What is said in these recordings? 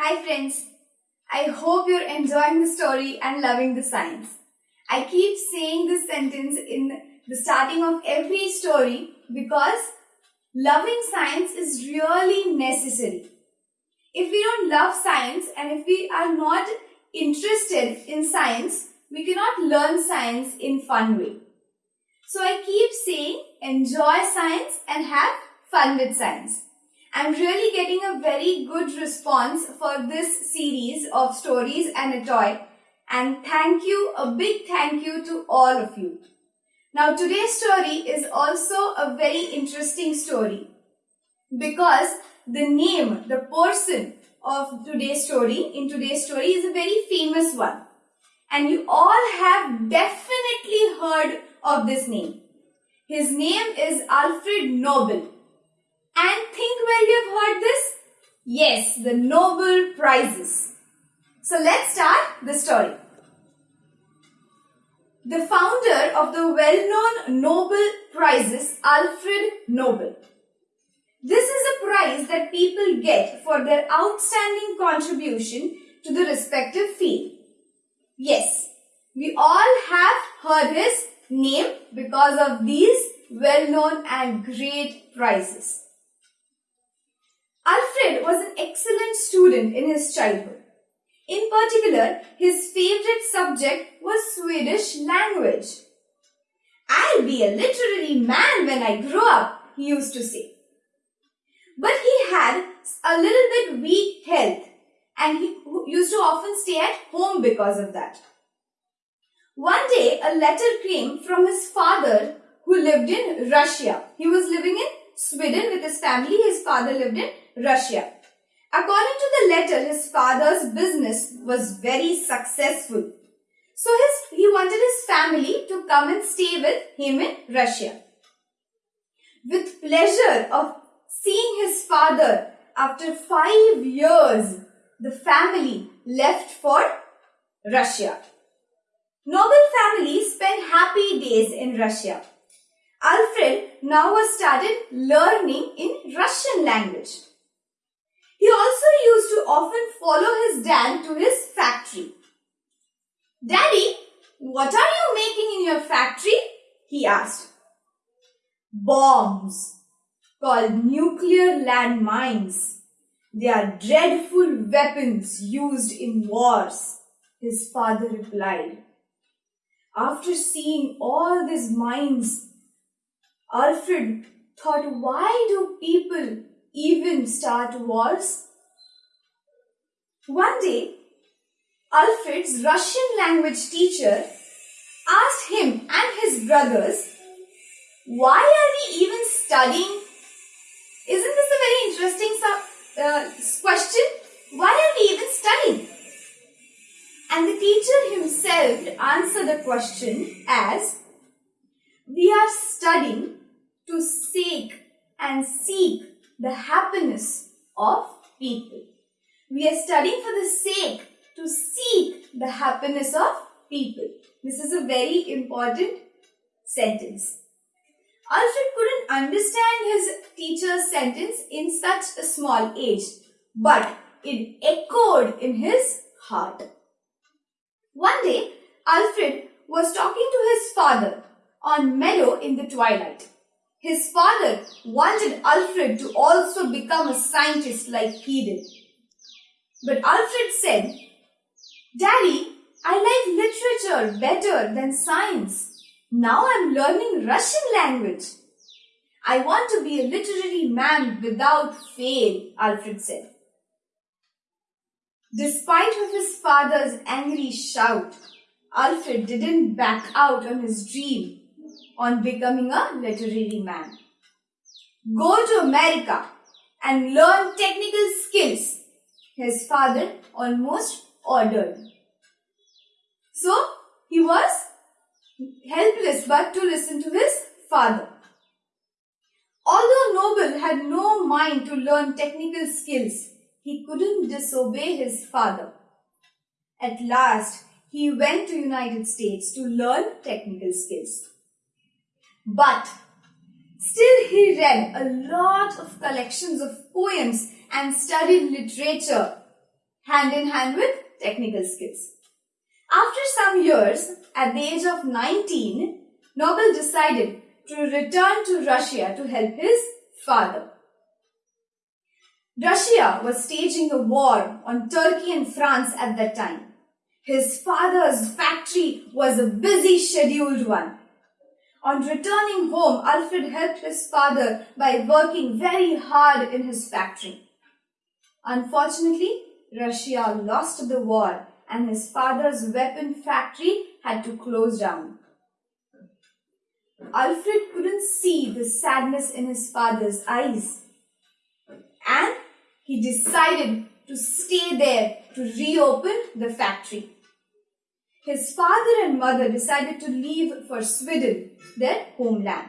Hi friends, I hope you're enjoying the story and loving the science. I keep saying this sentence in the starting of every story because loving science is really necessary. If we don't love science and if we are not interested in science, we cannot learn science in fun way. So I keep saying enjoy science and have fun with science. I'm really getting a very good response for this series of stories and a toy. And thank you, a big thank you to all of you. Now today's story is also a very interesting story because the name, the person of today's story, in today's story is a very famous one. And you all have definitely heard of this name. His name is Alfred Nobel. And think where you have heard this? Yes, the Nobel Prizes. So let's start the story. The founder of the well-known Nobel Prizes, Alfred Nobel. This is a prize that people get for their outstanding contribution to the respective field. Yes, we all have heard his name because of these well-known and great prizes. Alfred was an excellent student in his childhood. In particular, his favorite subject was Swedish language. I'll be a literary man when I grow up, he used to say. But he had a little bit weak health and he used to often stay at home because of that. One day, a letter came from his father who lived in Russia. He was living in Sweden with his family. His father lived in Russia. According to the letter, his father's business was very successful. So his, he wanted his family to come and stay with him in Russia. With pleasure of seeing his father after five years, the family left for Russia. Nobel family spent happy days in Russia. Alfred now was started learning in Russian language. He also used to often follow his dad to his factory. Daddy, what are you making in your factory? He asked. Bombs, called nuclear landmines. They are dreadful weapons used in wars, his father replied. After seeing all these mines, Alfred thought, why do people even start wars? One day, Alfred's Russian language teacher asked him and his brothers, why are we even studying? Isn't this a very interesting uh, question? Why are we even studying? And the teacher himself answered the question as, we are studying to seek and seek the happiness of people. We are studying for the sake to seek the happiness of people. This is a very important sentence. Alfred couldn't understand his teacher's sentence in such a small age, but it echoed in his heart. One day, Alfred was talking to his father on meadow in the twilight. His father wanted Alfred to also become a scientist like he did. But Alfred said, Daddy, I like literature better than science. Now I'm learning Russian language. I want to be a literary man without fail, Alfred said. Despite of his father's angry shout, Alfred didn't back out on his dream on becoming a literary man. Go to America and learn technical skills, his father almost ordered. So, he was helpless but to listen to his father. Although Nobel had no mind to learn technical skills, he couldn't disobey his father. At last, he went to United States to learn technical skills. But still he read a lot of collections of poems and studied literature hand in hand with technical skills. After some years, at the age of 19, Nobel decided to return to Russia to help his father. Russia was staging a war on Turkey and France at that time. His father's factory was a busy scheduled one. On returning home, Alfred helped his father by working very hard in his factory. Unfortunately, Russia lost the war and his father's weapon factory had to close down. Alfred couldn't see the sadness in his father's eyes and he decided to stay there to reopen the factory. His father and mother decided to leave for Sweden, their homeland.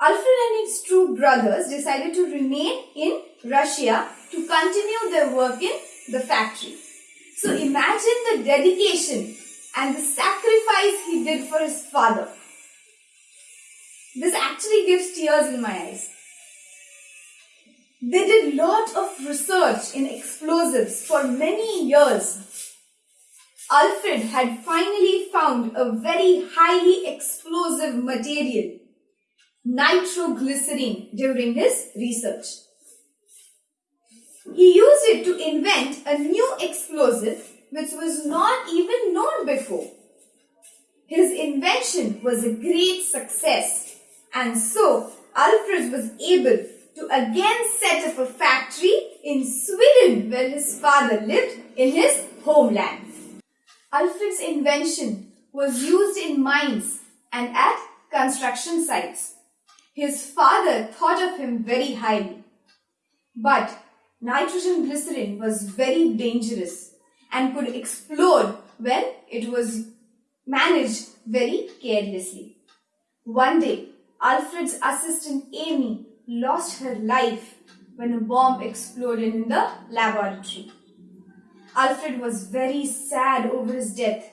Alfred and his two brothers decided to remain in Russia to continue their work in the factory. So imagine the dedication and the sacrifice he did for his father. This actually gives tears in my eyes. They did a lot of research in explosives for many years. Alfred had finally found a very highly explosive material, nitroglycerin, during his research. He used it to invent a new explosive which was not even known before. His invention was a great success and so Alfred was able to again set up a factory in Sweden where his father lived in his homeland. Alfred's invention was used in mines and at construction sites. His father thought of him very highly. But nitrogen glycerin was very dangerous and could explode when it was managed very carelessly. One day, Alfred's assistant Amy lost her life when a bomb exploded in the laboratory. Alfred was very sad over his death.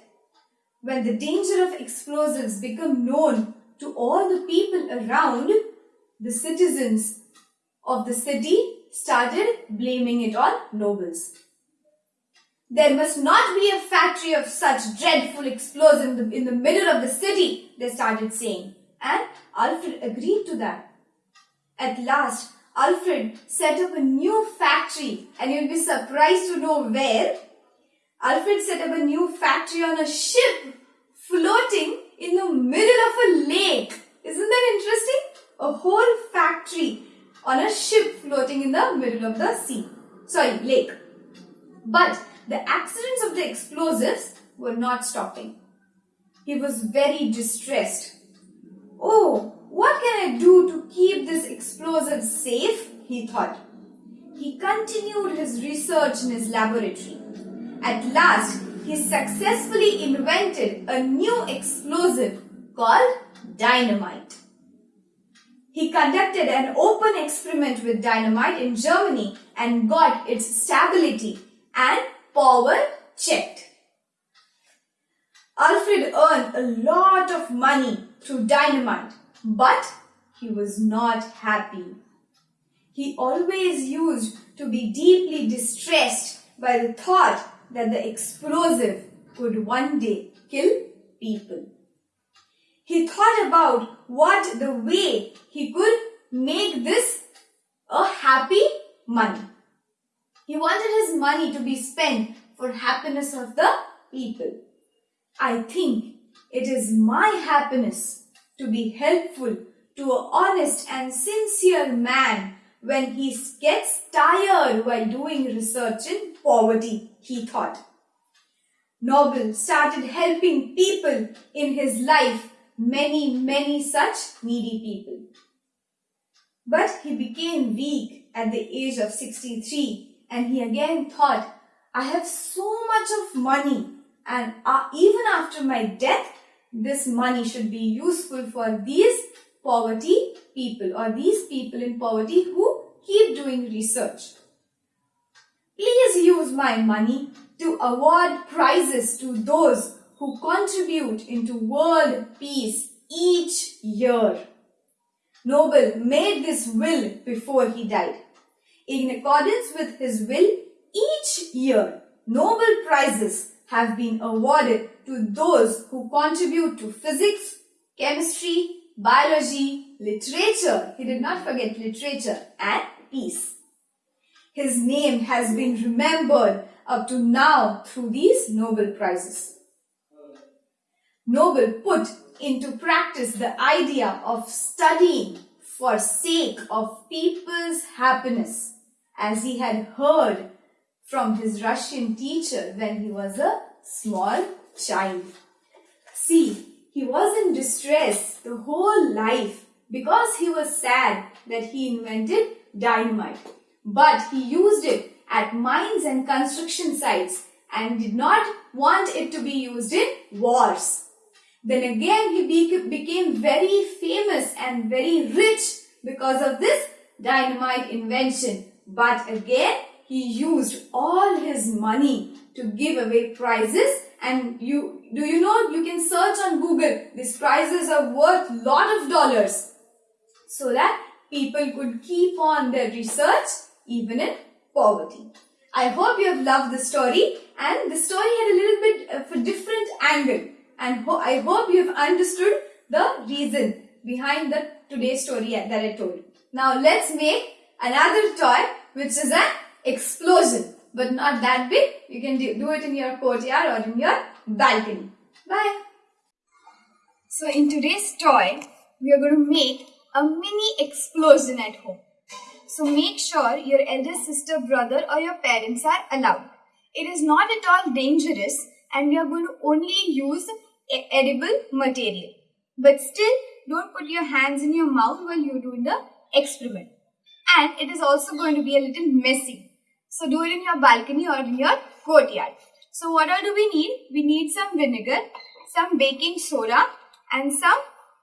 When the danger of explosives became known to all the people around, the citizens of the city started blaming it on Nobels. There must not be a factory of such dreadful explosions in the, in the middle of the city, they started saying. And Alfred agreed to that. At last, Alfred set up a new factory and you'll be surprised to know where. Alfred set up a new factory on a ship floating in the middle of a lake. Isn't that interesting? A whole factory on a ship floating in the middle of the sea. Sorry, lake. But the accidents of the explosives were not stopping. He was very distressed. Oh, what can I do to keep this explosive safe? He thought. He continued his research in his laboratory. At last, he successfully invented a new explosive called dynamite. He conducted an open experiment with dynamite in Germany and got its stability and power checked. Alfred earned a lot of money through dynamite but he was not happy. He always used to be deeply distressed by the thought that the explosive could one day kill people. He thought about what the way he could make this a happy money. He wanted his money to be spent for happiness of the people. I think it is my happiness to be helpful to an honest and sincere man when he gets tired while doing research in poverty, he thought. Nobel started helping people in his life, many, many such needy people. But he became weak at the age of 63 and he again thought, I have so much of money and uh, even after my death, this money should be useful for these poverty people or these people in poverty who keep doing research. Please use my money to award prizes to those who contribute into world peace each year. Nobel made this will before he died. In accordance with his will, Each year, Nobel Prizes have been awarded to those who contribute to physics, chemistry, biology, literature, he did not forget literature, and peace. His name has been remembered up to now through these Nobel Prizes. Nobel put into practice the idea of studying for sake of people's happiness as he had heard from his Russian teacher when he was a small child. See, he was in distress the whole life because he was sad that he invented dynamite. But he used it at mines and construction sites and did not want it to be used in wars. Then again he became very famous and very rich because of this dynamite invention. But again he used all his money to give away prizes and you do you know you can search on google these prizes are worth lot of dollars. So that people could keep on their research even in poverty. I hope you have loved the story and the story had a little bit of a different angle. And ho i hope you have understood the reason behind the today's story that i told now let's make another toy which is an explosion but not that big. You can do, it in your courtyard or in your balcony. Bye. So in today's toy, we are going to make a mini explosion at home. So make sure your elder sister, brother or your parents are allowed. It is not at all dangerous and we are going to only use edible material. But still, don't put your hands in your mouth while you're doing the experiment. And it is also going to be a little messy. So do it in your balcony or in your courtyard. So what all do we need? We need some vinegar, some baking soda and some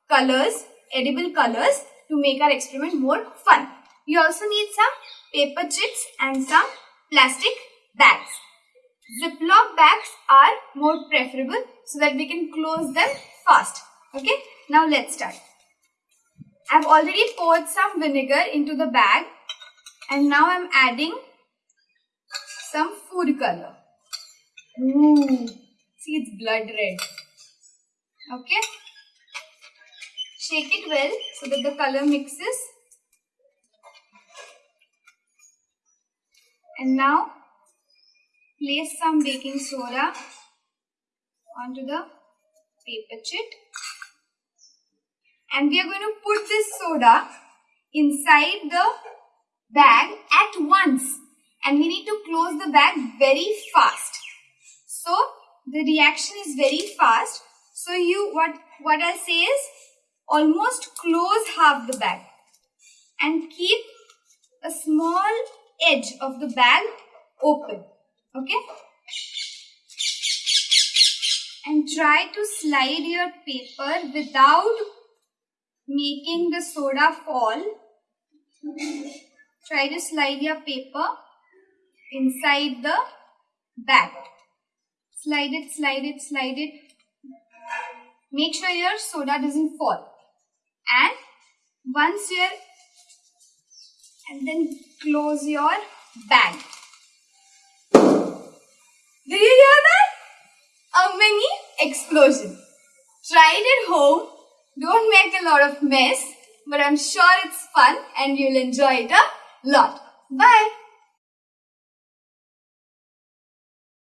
colors, edible colors to make our experiment more fun. You also need some paper chips and some plastic bags. Ziploc bags are more preferable so that we can close them fast. Okay, now let's start. I've already poured some vinegar into the bag and now I'm adding some food color. Ooh, see it's blood red. Okay. Shake it well so that the color mixes. And now place some baking soda onto the paper chit. And we are going to put this soda inside the bag at once and we need to close the bag very fast. So the reaction is very fast. So you what what I say is almost close half the bag and keep a small edge of the bag open. Okay? And try to slide your paper without making the soda fall. Try to slide your paper inside the bag. Slide it, slide it, slide it. Make sure your soda doesn't fall. And once you're and then close your bag. Do you hear that? A mini explosion. Try it at home. Don't make a lot of mess. But I'm sure it's fun and you'll enjoy it a lot. Bye.